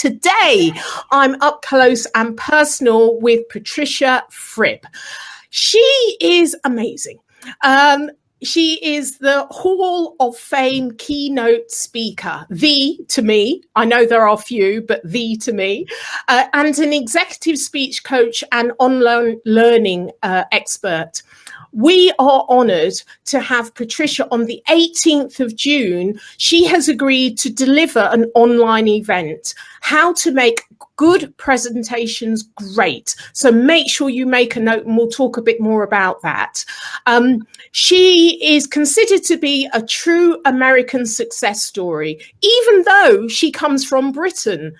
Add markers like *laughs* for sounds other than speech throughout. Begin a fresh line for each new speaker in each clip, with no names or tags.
Today, I'm up close and personal with Patricia Fripp. She is amazing. Um, she is the Hall of Fame keynote speaker, the to me, I know there are few, but the to me, uh, and an executive speech coach and online learning uh, expert. We are honored to have Patricia on the 18th of June. She has agreed to deliver an online event, how to make good presentations great. So make sure you make a note and we'll talk a bit more about that. Um, she is considered to be a true American success story, even though she comes from Britain.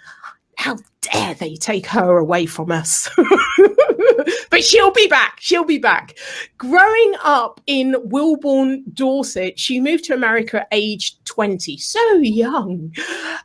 How dare they take her away from us? *laughs* *laughs* but she'll be back. She'll be back. Growing up in Wimborne, Dorset, she moved to America at age 20, so young.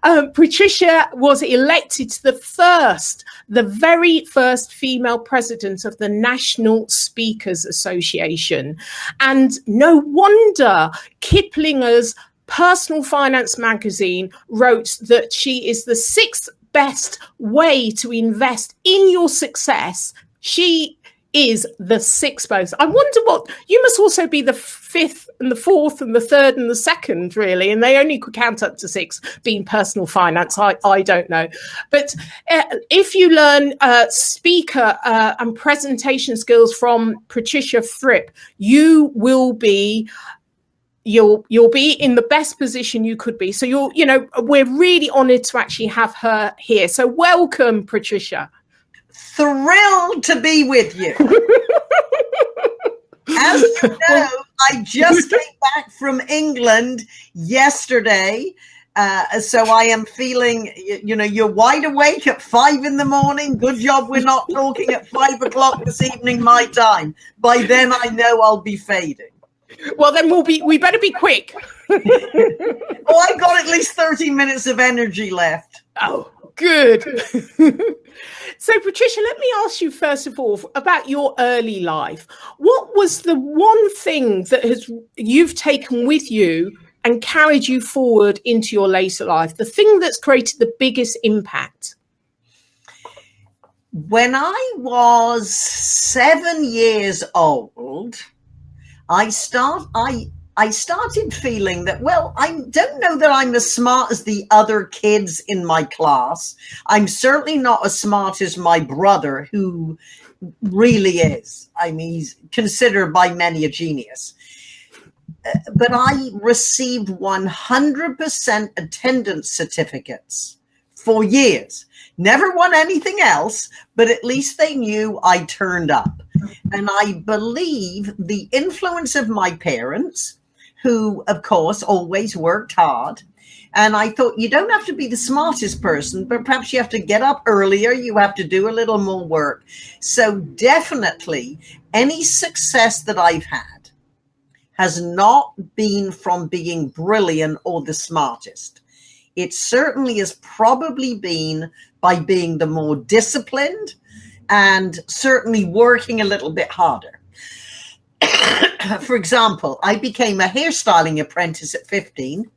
Um, Patricia was elected to the first, the very first female president of the National Speakers Association. And no wonder Kiplinger's Personal Finance magazine wrote that she is the sixth best way to invest in your success. She is the sixth most. I wonder what you must also be the fifth and the fourth and the third and the second, really. And they only could count up to six being personal finance. I, I don't know. But uh, if you learn uh, speaker uh, and presentation skills from Patricia Fripp, you will be you'll you'll be in the best position you could be so you're you know we're really honored to actually have her here so welcome patricia
thrilled to be with you as you *laughs* know i just *laughs* came back from england yesterday uh, so I am feeling, you, you know, you're wide awake at five in the morning. Good job we're not talking at five o'clock this evening, my time. By then, I know I'll be fading.
Well, then we'll be. We better be quick. *laughs*
oh, I've got at least thirty minutes of energy left.
Oh, good. *laughs* so, Patricia, let me ask you first of all about your early life. What was the one thing that has you've taken with you and carried you forward into your later life? The thing that's created the biggest impact.
When I was seven years old I start I I started feeling that, well, I don't know that I'm as smart as the other kids in my class. I'm certainly not as smart as my brother, who really is. I mean, he's considered by many a genius. Uh, but I received 100% attendance certificates for years. Never won anything else, but at least they knew I turned up. And I believe the influence of my parents, who, of course, always worked hard. And I thought, you don't have to be the smartest person, but perhaps you have to get up earlier. You have to do a little more work. So, definitely, any success that I've had has not been from being brilliant or the smartest. It certainly has probably been by being the more disciplined and certainly working a little bit harder. *coughs* For example, I became a hairstyling apprentice at 15.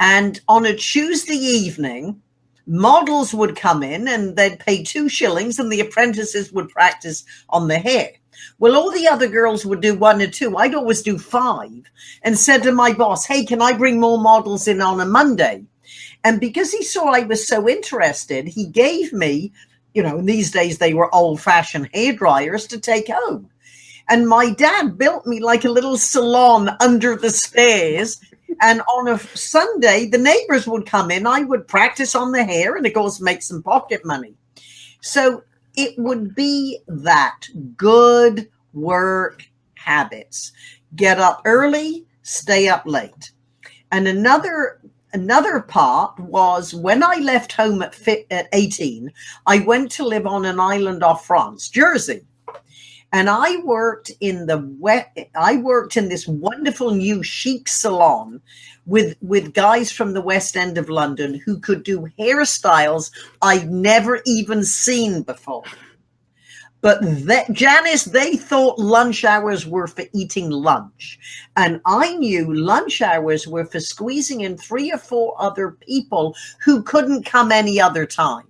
And on a Tuesday evening, models would come in and they'd pay two shillings, and the apprentices would practice on the hair. Well, all the other girls would do one or two. I'd always do five and said to my boss, Hey, can I bring more models in on a Monday? And because he saw I was so interested, he gave me you know, in these days they were old fashioned hair dryers to take home. And my dad built me like a little salon under the stairs. And on a Sunday, the neighbors would come in. I would practice on the hair and, of course, make some pocket money. So it would be that good work habits. Get up early, stay up late. And another another part was when I left home at, at 18, I went to live on an island off France, Jersey. And I worked in the wet, I worked in this wonderful new chic salon with with guys from the West End of London who could do hairstyles I'd never even seen before. But that Janice, they thought lunch hours were for eating lunch. And I knew lunch hours were for squeezing in three or four other people who couldn't come any other time.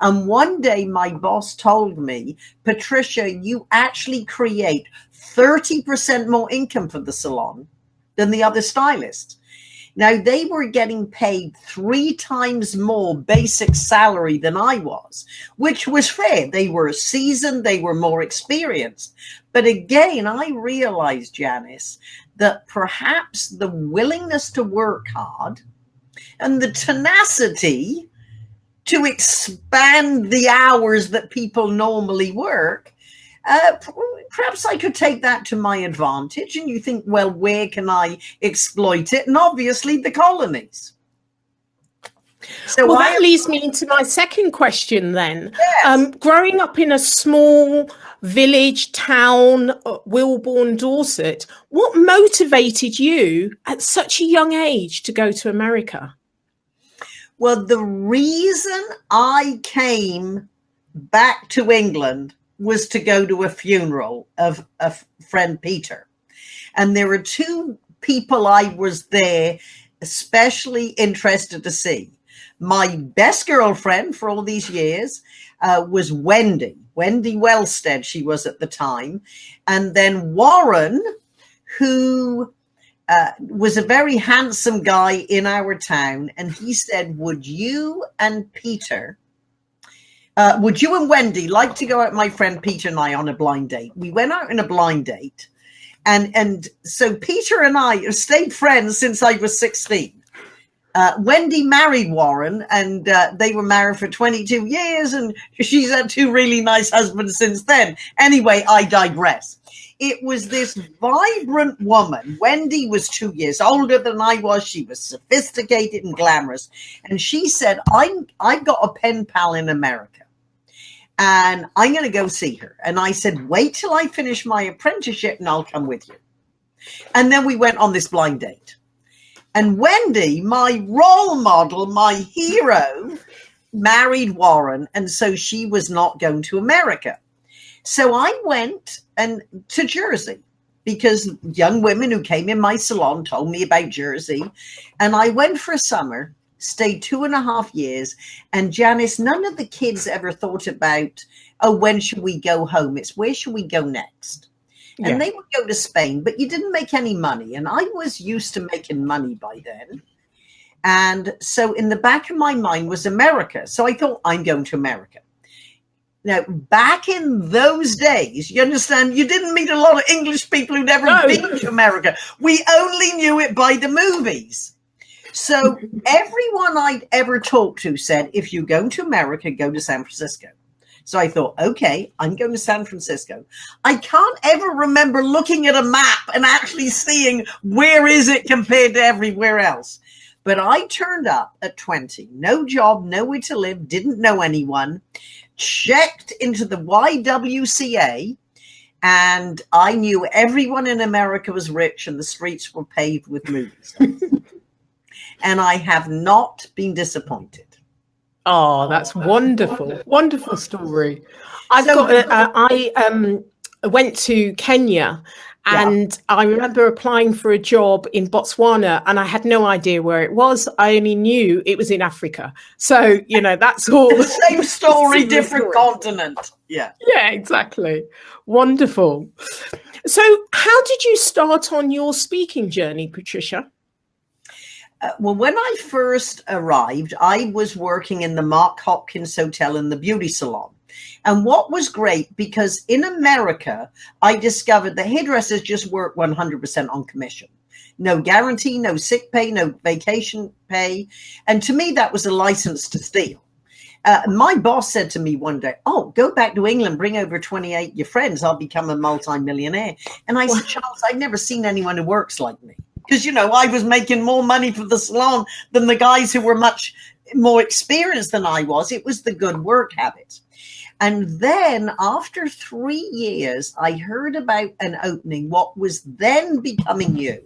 And one day my boss told me, Patricia, you actually create 30% more income for the salon than the other stylists. Now they were getting paid three times more basic salary than I was, which was fair. They were seasoned, they were more experienced. But again, I realized, Janice, that perhaps the willingness to work hard and the tenacity to expand the hours that people normally work uh, perhaps I could take that to my advantage. And you think, well, where can I exploit it? And obviously, the colonies.
So well, I, that leads me into my second question then. Yes. Um, growing up in a small village, town, uh, Wimborne, Dorset, what motivated you at such a young age to go to America?
Well, the reason I came back to England was to go to a funeral of a friend Peter. And there were two people I was there especially interested to see. My best girlfriend for all these years uh, was Wendy, Wendy Wellstead, she was at the time. And then Warren, who uh, was a very handsome guy in our town. And he said, Would you and Peter uh, would you and Wendy like to go out, my friend Peter and I, on a blind date? We went out in a blind date. And, and so Peter and I have stayed friends since I was 16. Uh, Wendy married Warren and uh, they were married for 22 years and she's had two really nice husbands since then. Anyway, I digress. It was this vibrant woman. Wendy was two years older than I was. She was sophisticated and glamorous. And she said, I'm, I've got a pen pal in America and I'm going to go see her. And I said, wait till I finish my apprenticeship and I'll come with you. And then we went on this blind date. And Wendy, my role model, my hero, married Warren. And so she was not going to America. So I went and to Jersey because young women who came in my salon told me about Jersey. And I went for a summer stayed two and a half years. And Janice, none of the kids ever thought about, oh, when should we go home? It's where should we go next? And they would go to Spain, but you didn't make any money. And I was used to making money by then. And so in the back of my mind was America. So I thought, I'm going to America. Now, back in those days, you understand, you didn't meet a lot of English people who'd ever no. been to America. We only knew it by the movies. So *laughs* everyone I'd ever talked to said, if you go to America, go to San Francisco. So I thought, okay, I'm going to San Francisco. I can't ever remember looking at a map and actually seeing where is it compared to everywhere else. But I turned up at 20, no job, nowhere to live, didn't know anyone, checked into the YWCA, and I knew everyone in America was rich and the streets were paved with movies. *laughs* and I have not been disappointed.
Oh, that's wonderful. Wonderful story. I've so, got, a, a, I um, went to Kenya and yeah. I remember applying for a job in Botswana and I had no idea where it was. I only knew it was in Africa. So, you know, that's *laughs* all.
the same *laughs* story, different continent. Yeah.
Yeah, exactly. Wonderful. So, how did you start on your speaking journey, Patricia?
Uh, well, when I first arrived, I was working in the Mark Hopkins Hotel in the beauty salon. And what was great, because in America, I discovered that hairdressers just work 100% on commission. No guarantee, no sick pay, no vacation pay. And to me, that was a license to steal. Uh, my boss said to me one day, Oh, go back to England, bring over 28 your friends. I'll become a multimillionaire. And I said, Charles, I've never seen anyone who works like me because you know I was making more money for the salon than the guys who were much more experienced than I was. It was the good work habit. And then after three years, I heard about an opening, what was then becoming you.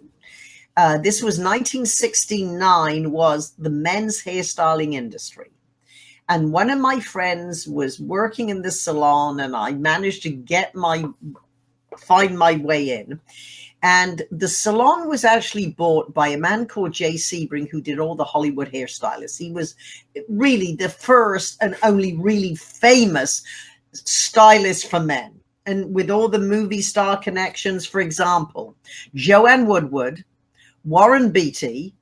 Uh, this was 1969, was the men's hairstyling industry. And one of my friends was working in the salon, and I managed to get my find my way in. And the salon was actually bought by a man called Jay Sebring, who did all the Hollywood hairstylists. He was really the first and only really famous stylist for men. And with all the movie star connections, for example, Joanne Woodward, Warren Beatty,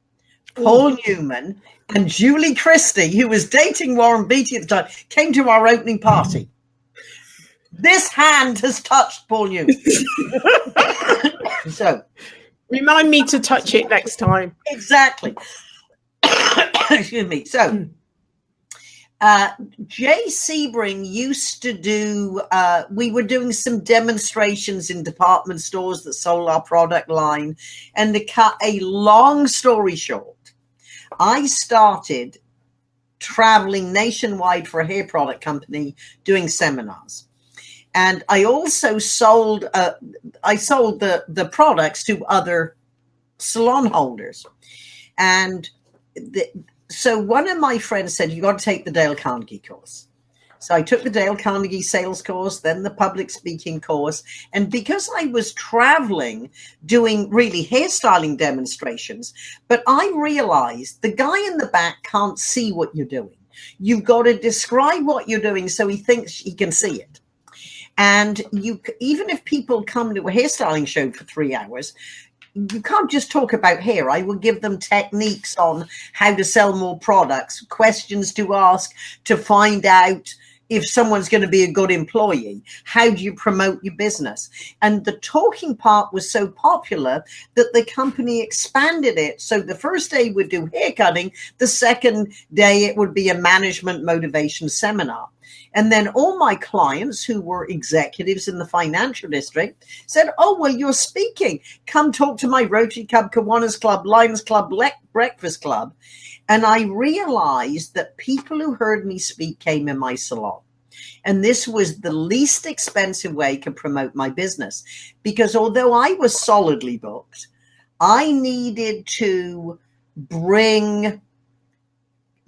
Paul. Newman, and Julie Christie, who was dating Warren Beatty at the time, came to our opening party. This hand has touched Paul Newman. so,
remind me to touch it next time.
Exactly. *coughs* Excuse me. So, uh, Jay Sebring used to do, uh, we were doing some demonstrations in department stores that sold our product line. And to cut a long story short, I started traveling nationwide for a hair product company doing seminars. And I also sold, uh, I sold the, the products to other salon holders. And the, so one of my friends said, you got to take the Dale Carnegie course. So I took the Dale Carnegie sales course, then the public speaking course. And because I was traveling doing really hairstyling demonstrations, but I realized the guy in the back can't see what you're doing. You've got to describe what you're doing so he thinks he can see it. And you, even if people come to a hairstyling show for three hours, you can't just talk about hair. I will give them techniques on how to sell more products, questions to ask to find out if someone's going to be a good employee. How do you promote your business? And the talking part was so popular that the company expanded it. So the first day would do hair cutting the second day it would be a management motivation seminar and then all my clients who were executives in the financial district said, Oh, well, you're speaking. Come talk to my Rotary Club, Kiwanis Club, Lions Club, Breakfast Club. And I realized that people who heard me speak came in my salon. And this was the least expensive way to promote my business. Because although I was solidly booked, I needed to bring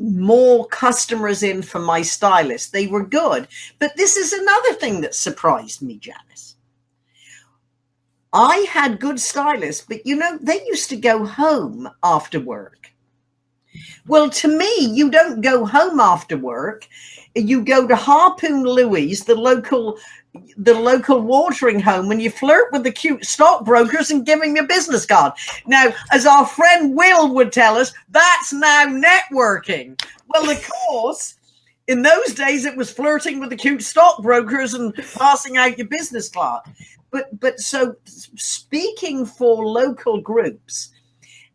more customers in for my stylist. They were good. But this is another thing that surprised me, Janice. I had good stylists, but you know, they used to go home after work. Well, to me, you don't go home after work. You go to Harpoon Louie's, the local the local watering home when you flirt with the cute stockbrokers and give them your business card. Now, as our friend Will would tell us, that's now networking. Well, of course, in those days it was flirting with the cute stockbrokers and passing out your business card. But but so speaking for local groups,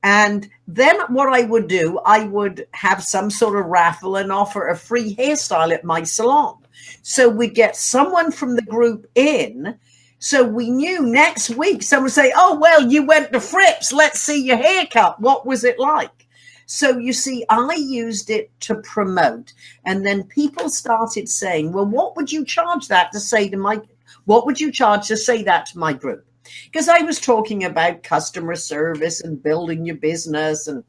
and then what I would do, I would have some sort of raffle and offer a free hairstyle at my salon. So we get someone from the group in. So we knew next week someone say, Oh, well, you went to Fripp's. Let's see your haircut. What was it like? So you see, I used it to promote. And then people started saying, Well, what would you charge that to say to my what would you charge to say that to my group? because I was talking about customer service and building your business and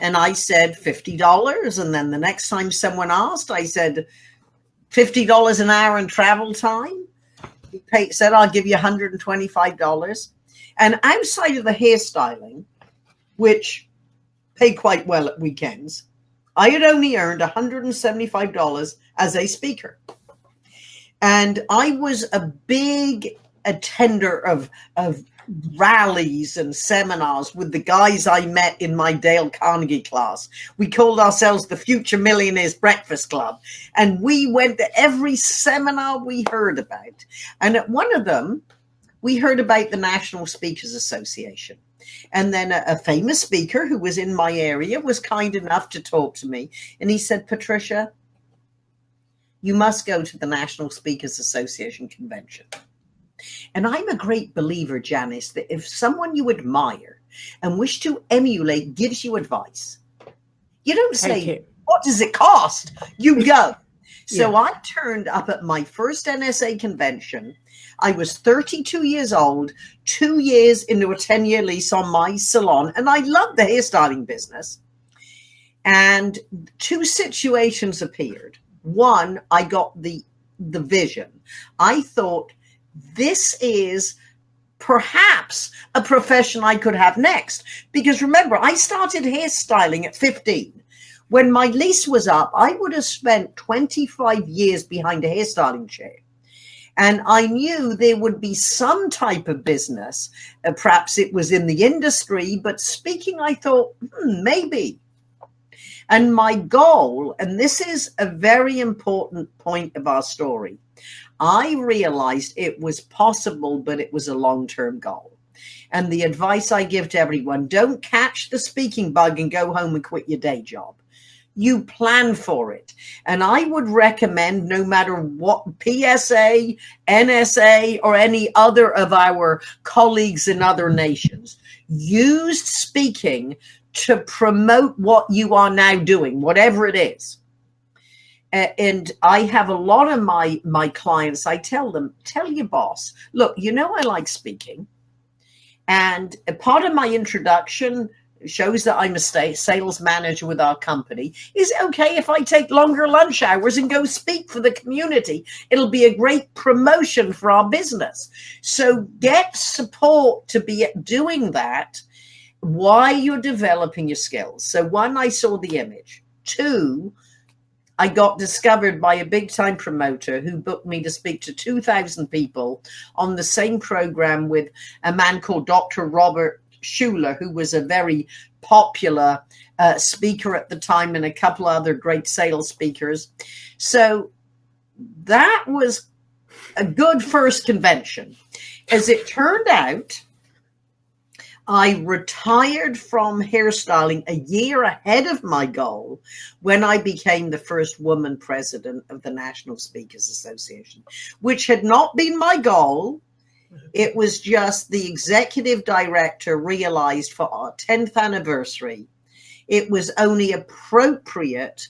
and I said $50 and then the next time someone asked I said $50 an hour in travel time? He said I'll give you $125 and outside of the hairstyling which paid quite well at weekends I had only earned $175 as a speaker. And I was a big attender of of rallies and seminars with the guys I met in my Dale Carnegie class. We called ourselves the Future Millionaires Breakfast Club. And we went to every seminar we heard about. And at one of them, we heard about the National Speakers Association. And then a, a famous speaker who was in my area was kind enough to talk to me. And he said, Patricia, you must go to the National Speakers Association convention. And I'm a great believer, Janice, that if someone you admire and wish to emulate gives you advice, you don't say, What does it cost? You *laughs* go. So yeah. I turned up at my first NSA convention. I was 32 years old, two years into a 10 year lease on my salon, and I loved the hairstyling business. And two situations appeared. One, I got the the vision. I thought this is perhaps a profession I could have next. Because remember, I started hairstyling at 15. When my lease was up, I would have spent 25 years behind a hairstyling chair. And I knew there would be some type of business. Uh, perhaps it was in the industry, but speaking, I thought, hmm, maybe. And my goal, and this is a very important point of our story, I realized it was possible, but it was a long term goal. And the advice I give to everyone don't catch the speaking bug and go home and quit your day job. You plan for it. And I would recommend, no matter what PSA, NSA, or any other of our colleagues in other nations, use speaking to promote what you are now doing, whatever it is Uh, and I have a lot of my my clients. I tell them, tell your boss, look, you know, I like speaking, and a part of my introduction shows that I'm a sales manager with our company. Is it okay if I take longer lunch hours and go speak for the community? It'll be a great promotion for our business. So get support to be doing that while you're developing your skills. So one, I saw the image. Two, I got discovered by a big time promoter who booked me to speak to 2,000 people on the same program with a man called Dr. Robert Schuller, who was a very popular uh, speaker at the time, and a couple other great sales speakers. So that was a good first convention. As it turned out, I retired from hairstyling a year ahead of my goal when I became the first woman president of the National Speakers Association, which had not been my goal. It was just the executive director realized for our 10th anniversary, it was only appropriate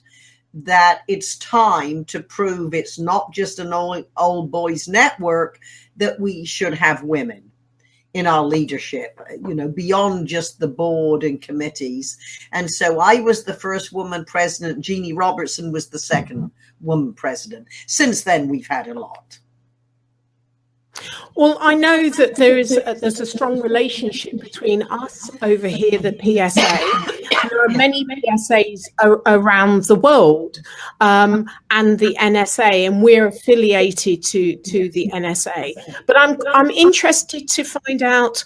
that it's time to prove it's not just an old, old boys network, that we should have women in our leadership, you know, beyond just the board and committees. And so I was the first woman president. Jeanne Robertson was the second mm-hmm. woman president. Since then, we've had a lot.
Well, I know that there is a, there's a strong relationship between us over here, the PSA. There are many PSAs around the world, um, and the NSA, and we're affiliated to to the NSA. But I'm I'm interested to find out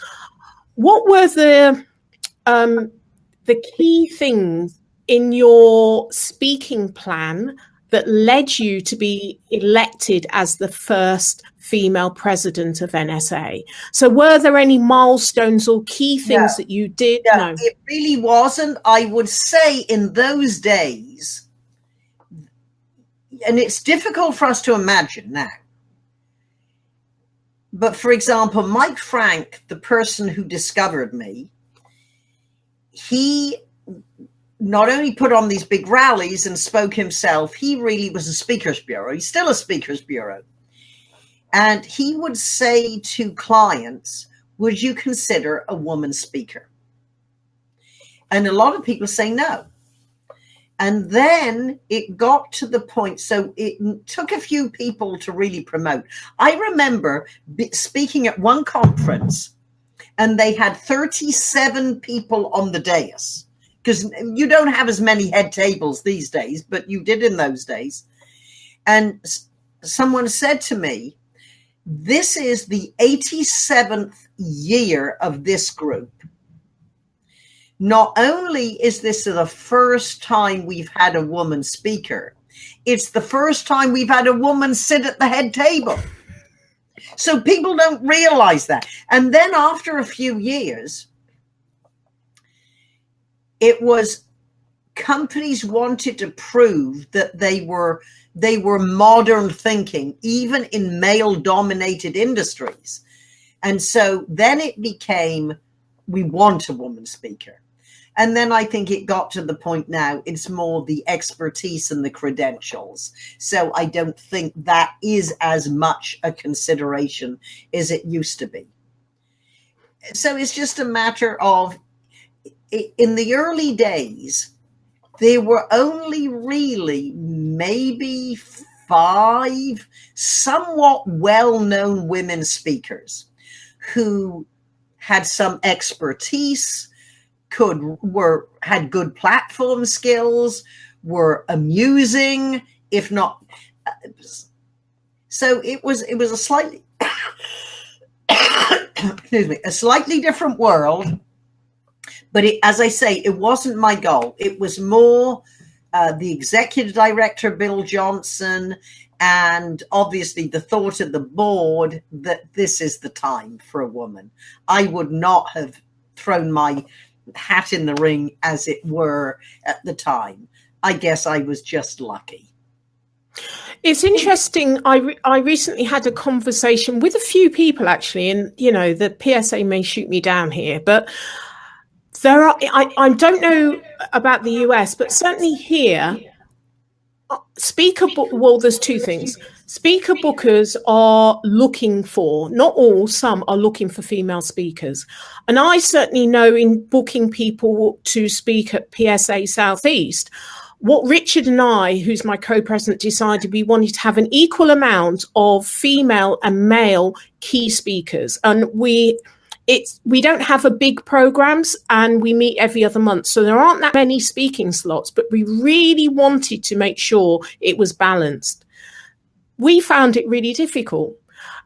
what were the um, the key things in your speaking plan that led you to be elected as the first female president of NSA. So, were there any milestones or key things that you did?
no, it really wasn't. I would say in those days, and it's difficult for us to imagine now. But for example, Mike Frank, the person who discovered me, he not only put on these big rallies and spoke himself, he really was a speakers bureau. He's still a speakers bureau. And he would say to clients, Would you consider a woman speaker? And a lot of people say no. And then it got to the point, so it took a few people to really promote. I remember speaking at one conference, and they had 37 people on the dais because you don't have as many head tables these days, but you did in those days. And someone said to me, This is the 87th year of this group. Not only is this the first time we've had a woman speaker, it's the first time we've had a woman sit at the head table. So people don't realize that. And then after a few years, it was companies wanted to prove that they were they were modern thinking even in male dominated industries. And so then it became we want a woman speaker. And then i think it got to the point now it's more the expertise and the credentials. So i don't think that is as much a consideration as it used to be. So it's just a matter of in the early days, there were only really maybe five somewhat well known women speakers who had some expertise could were had good platform skills were amusing if not so it was it was a slightly *coughs* excuse me a slightly different world but it, as i say it wasn't my goal. It was more uh, the executive director bill johnson and obviously the thought of the board that this is the time for a woman. I would not have thrown my hat in the ring as it were at the time. I guess i was just lucky.
It's interesting. I re- I recently had a conversation with a few people actually, and you know the PSA may shoot me down here, but there are. I, I don't know about the US, but certainly here, uh, speaker. Well, there's two things. Speaker bookers are looking for, not all, some are looking for female speakers. And I certainly know in booking people to speak at PSA Southeast, what Richard and I, who's my co-president, decided we wanted to have an equal amount of female and male key speakers, and we it's we don't have a big programs and we meet every other month so there aren't that many speaking slots but we really wanted to make sure it was balanced we found it really difficult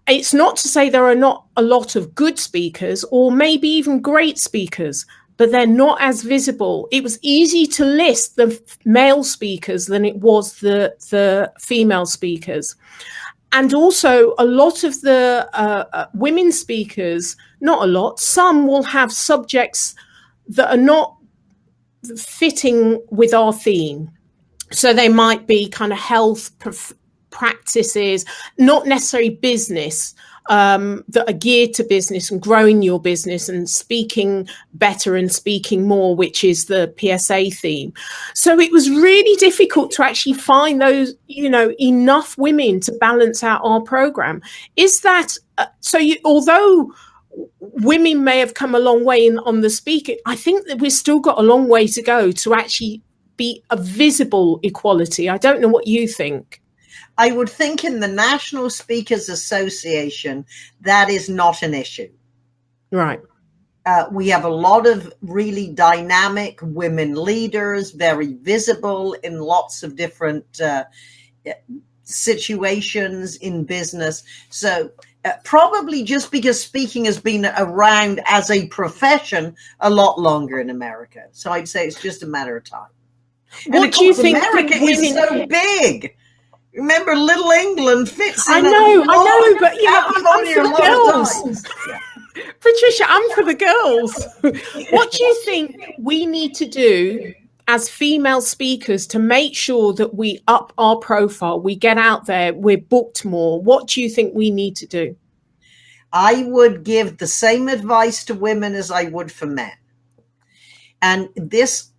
it's not to say there are not a lot of good speakers or maybe even great speakers but they're not as visible. It was easy to list the male speakers than it was the the female speakers. And also, a lot of the uh, uh, women speakers, not a lot, some will have subjects that are not fitting with our theme. So they might be kind of health practices, not necessarily business, um, that are geared to business and growing your business and speaking better and speaking more, which is the PSA theme. So it was really difficult to actually find those, you know, enough women to balance out our program. Is that uh, so? You, although women may have come a long way in, on the speaking, I think that we've still got a long way to go to actually be a visible equality. I don't know what you think.
I would think in the National Speakers Association, that is not an issue.
Right.
Uh, we have a lot of really dynamic women leaders, very visible in lots of different uh, situations in business. So, uh, probably just because speaking has been around as a profession a lot longer in America. So, I'd say it's just a matter of time.
What do you think?
America is so big. Remember, Little England fits. in.
I know, I know, but you know, I'm, I'm for the girls. *laughs* Patricia, I'm for the girls. *laughs* what do you think we need to do as female speakers to make sure that we up our profile, we get out there, we're booked more? What do you think we need to do?
I would give the same advice to women as I would for men. And this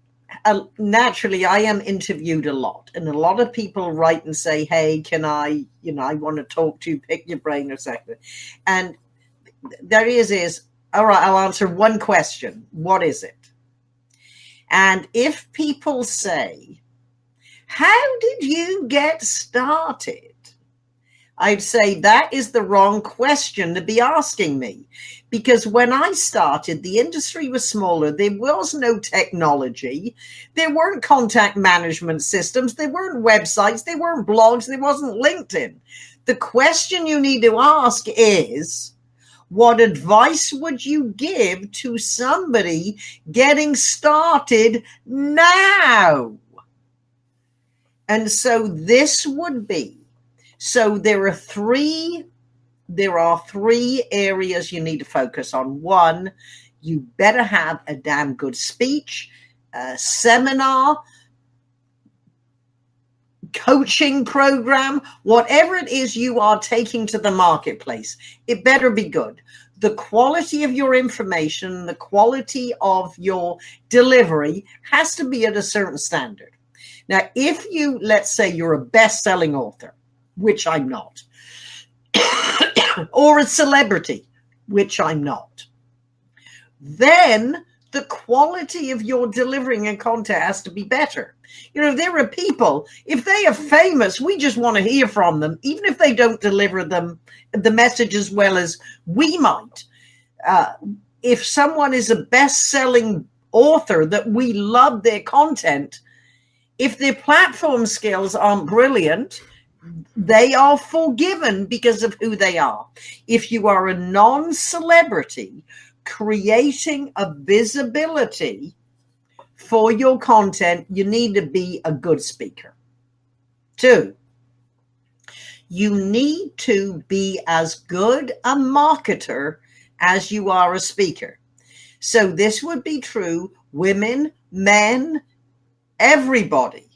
uh, naturally I am interviewed a lot, and a lot of people write and say, "Hey, can I? You know, I want to talk to you, pick your brain or something." And there is is all right. I'll answer one question. What is it? And if people say, "How did you get started?" I'd say that is the wrong question to be asking me. Because when I started, the industry was smaller. There was no technology. There weren't contact management systems. There weren't websites. There weren't blogs. There wasn't LinkedIn. The question you need to ask is what advice would you give to somebody getting started now? And so this would be so there are three there are three areas you need to focus on. One, you better have a damn good speech, a seminar, coaching program, whatever it is you are taking to the marketplace, it better be good. The quality of your information, the quality of your delivery has to be at a certain standard. Now, if you, let's say, you're a best selling author, which I'm not, *coughs* or a celebrity, which I'm not, then the quality of your delivering and content has to be better. You know, there are people, if they are famous, we just want to hear from them, even if they don't deliver them the message as well as we might. Uh, if someone is a best selling author that we love their content, if their platform skills aren't brilliant, they are forgiven because of who they are. If you are a non celebrity creating a visibility for your content, you need to be a good speaker. Two, you need to be as good a marketer as you are a speaker. So this would be true women, men, everybody.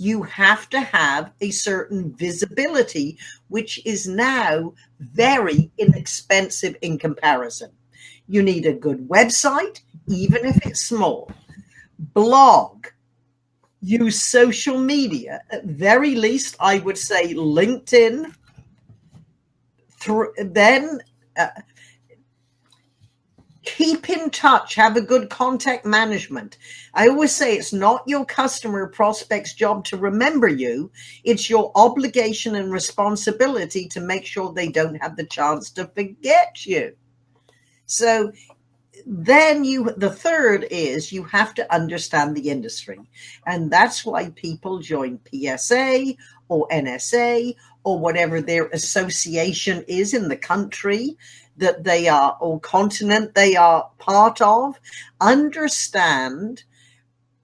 You have to have a certain visibility, which is now very inexpensive in comparison. You need a good website, even if it's small, blog, use social media. At very least, I would say LinkedIn. Through, then uh, keep in touch have a good contact management. I always say it's not your customer prospect's job to remember you. It's your obligation and responsibility to make sure they don't have the chance to forget you. So then you the third is you have to understand the industry. And that's why people join psa or nsa or whatever their association is in the country that they are or continent they are part of understand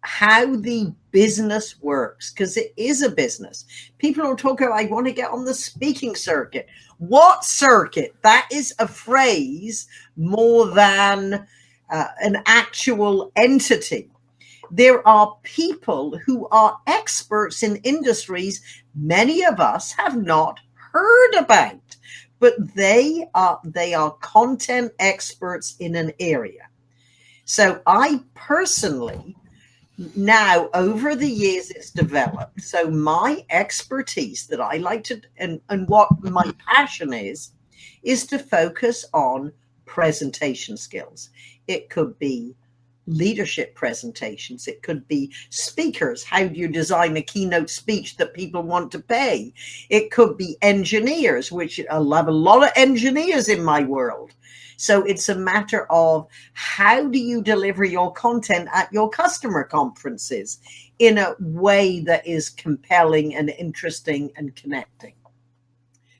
how the business works because it is a business. People don't talk about i want to get on the speaking circuit. What circuit? That is a phrase more than uh, an actual entity. There are people who are experts in industries many of us have not heard about but they are they are content experts in an area. So i personally now over the years it's developed. So my expertise that i like to and, and what my passion is is to focus on presentation skills. It could be leadership presentations. It could be speakers. How do you design a keynote speech that people want to pay? It could be engineers, which I love a lot of engineers in my world. So it's a matter of how do you deliver your content at your customer conferences in a way that is compelling and interesting and connecting.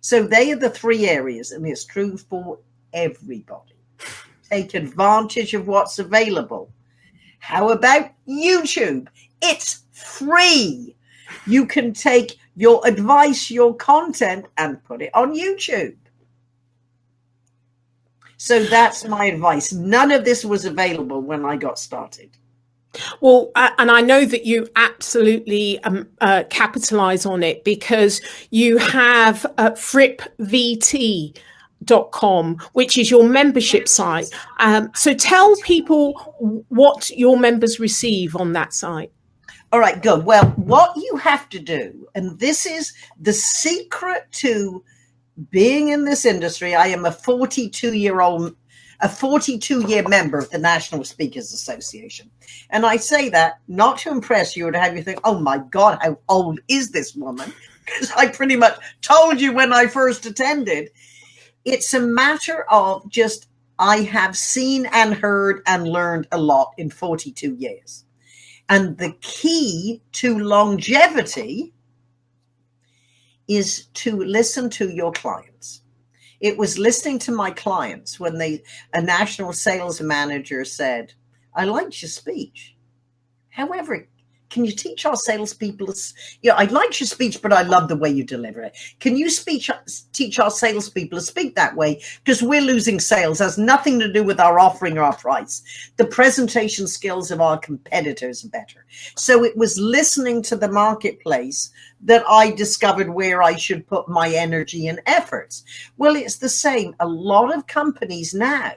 So they are the three areas, and it's true for everybody. Take advantage of what's available how about YouTube? It's free. You can take your advice, your content, and put it on YouTube. So that's my advice. None of this was available when I got started.
Well, uh, and I know that you absolutely um, uh, capitalize on it because you have uh, Fripp VT com which is your membership site. Um, so tell people what your members receive on that site.
All right good. Well what you have to do and this is the secret to being in this industry. I am a 42 year old a 42 year member of the national speakers association. And i say that not to impress you or to have you think oh my god how old is this woman? *laughs* Because i pretty much told you when i first attended it's a matter of just, I have seen and heard and learned a lot in 42 years. And the key to longevity is to listen to your clients. It was listening to my clients when they, a national sales manager said, I liked your speech. However, can you teach our salespeople? Yeah, I like your speech, but I love the way you deliver it. Can you speech teach our salespeople to speak that way? Because we're losing sales. It has nothing to do with our offering or our price. The presentation skills of our competitors are better. So it was listening to the marketplace that I discovered where I should put my energy and efforts. Well, it's the same. A lot of companies now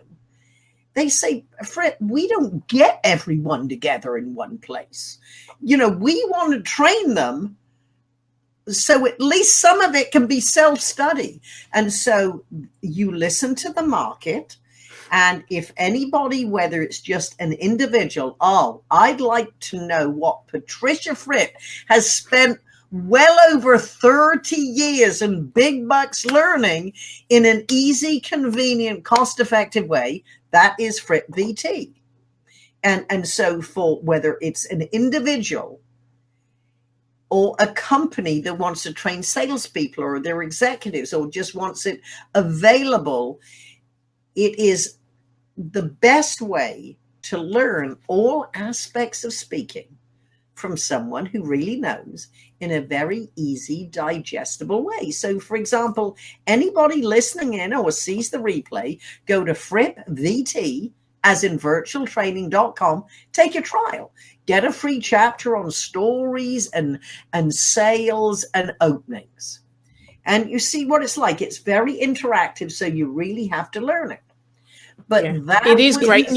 they say, Fred, we don't get everyone together in one place. You know, we want to train them so at least some of it can be self study. And so you listen to the market And if anybody, whether it's just an individual, oh, I'd like to know what Patricia Fripp has spent well over 30 years in big bucks learning in an easy, convenient, cost effective way, that is Fripp VT. And, and so, for whether it's an individual or a company that wants to train salespeople or their executives or just wants it available, it is the best way to learn all aspects of speaking from someone who really knows in a very easy, digestible way. So, for example, anybody listening in or sees the replay, go to Fripp VT, as in virtualtraining.com, take a trial. Get a free chapter on stories and, and sales and openings. And you see what it's like. It's very interactive, so you really have to learn it. But yeah. that
it is great.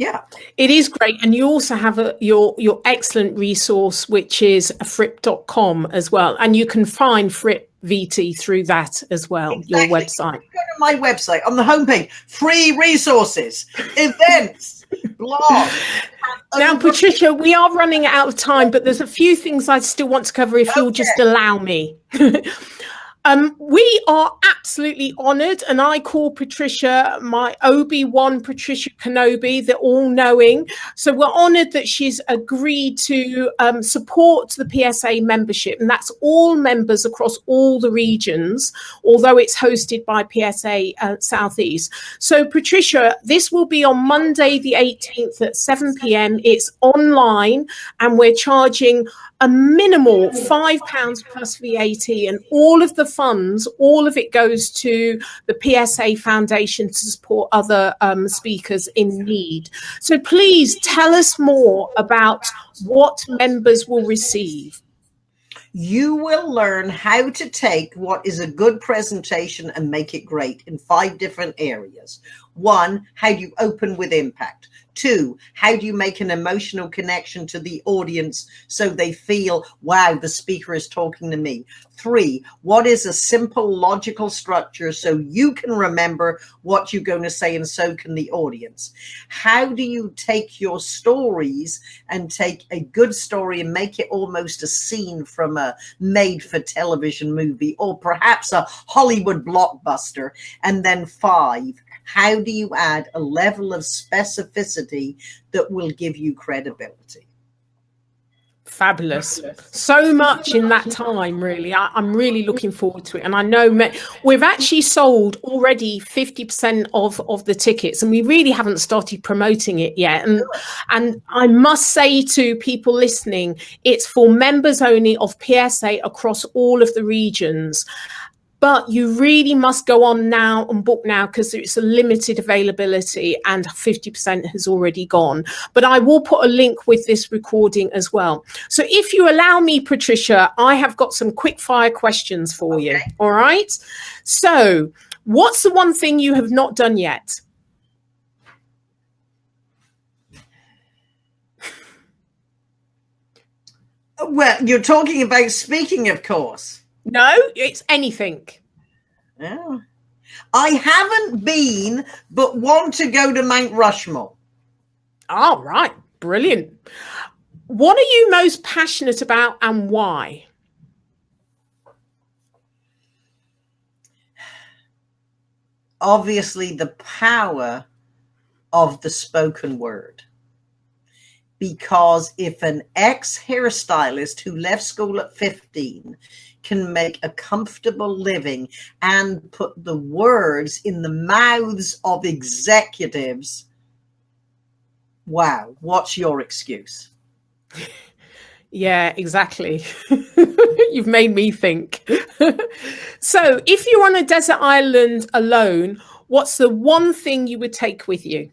Yeah.
It is great. And you also have a, your your excellent resource, which is fripp.com as well. And you can find Fripp VT through that as well, exactly. your website.
Go to my website on the homepage, free resources, events, *laughs* blog.
Now, Patricia, we are running out of time, but there's a few things I still want to cover if okay. you'll just allow me. *laughs* Um, we are absolutely honored, and I call Patricia my Obi Wan Patricia Kenobi, the all knowing. So we're honored that she's agreed to um, support the PSA membership, and that's all members across all the regions, although it's hosted by PSA uh, Southeast. So, Patricia, this will be on Monday, the 18th at 7 p.m. It's online, and we're charging a minimal five pounds plus VAT, and all of the funds, all of it goes to the PSA Foundation to support other um, speakers in need. So please tell us more about what members will receive.
You will learn how to take what is a good presentation and make it great in five different areas. One, how do you open with impact? Two, how do you make an emotional connection to the audience so they feel, wow, the speaker is talking to me? Three, what is a simple logical structure so you can remember what you're going to say and so can the audience? How do you take your stories and take a good story and make it almost a scene from a made for television movie or perhaps a Hollywood blockbuster? And then five, how do you add a level of specificity that will give you credibility?
Fabulous. So much in that time, really. I, am really looking forward to it. And I know me, we've actually sold already 50% of, of the tickets, and we really haven't started promoting it yet. And, and I must say to people listening, it's for members only of PSA across all of the regions but you really must go on now and book now because it's a limited availability and 50% has already gone. But I will put a link with this recording as well. So if you allow me, Patricia, I have got some quick fire questions for okay. you. All right. So, what's the one thing you have not done yet?
Well, you're talking about speaking, of course.
No, it's anything.
Yeah. I haven't been, but want to go to Mount Rushmore.
All right, brilliant. What are you most passionate about and why?
Obviously, the power of the spoken word. Because if an ex hairstylist who left school at 15 can make a comfortable living and put the words in the mouths of executives, wow, what's your excuse?
Yeah, exactly. *laughs* You've made me think. *laughs* so, if you're on a desert island alone, what's the one thing you would take with you?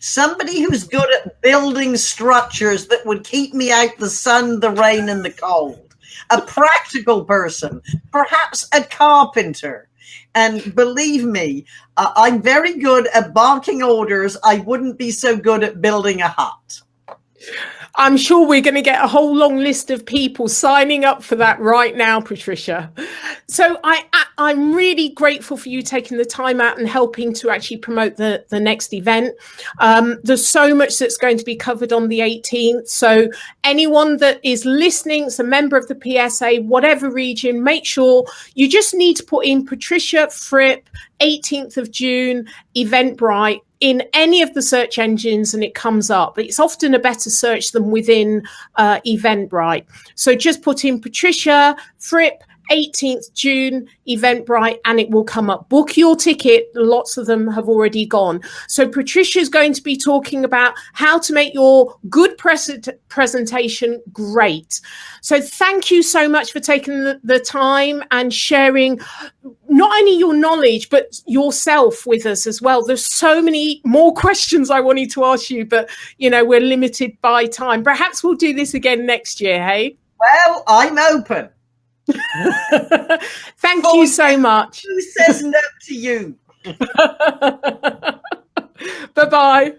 Somebody who's good at building structures that would keep me out the sun, the rain, and the cold a practical person, perhaps a carpenter. And believe me, uh, I'm very good at barking orders. I wouldn't be so good at building a hut.
I'm sure we're going to get a whole long list of people signing up for that right now, Patricia. So I, I am really grateful for you taking the time out and helping to actually promote the the next event. Um, there's so much that's going to be covered on the 18th. So anyone that is listening, is a member of the PSA, whatever region, make sure you just need to put in Patricia Fripp 18th of June, Eventbrite in any of the search engines and it comes up. It's often a better search than within uh, Eventbrite. So just put in Patricia Fripp 18th June, Eventbrite, and it will come up. Book your ticket. Lots of them have already gone. So Patricia is going to be talking about how to make your good pres- presentation great. So thank you so much for taking the, the time and sharing not only your knowledge, but yourself with us as well. There's so many more *laughs* questions I wanted to ask you, but you know, we're limited by time. Perhaps we'll do this again next year, hey?
Well, I'm open. *laughs*
Thank you so much.
Who says no to you? *laughs*
bye bye.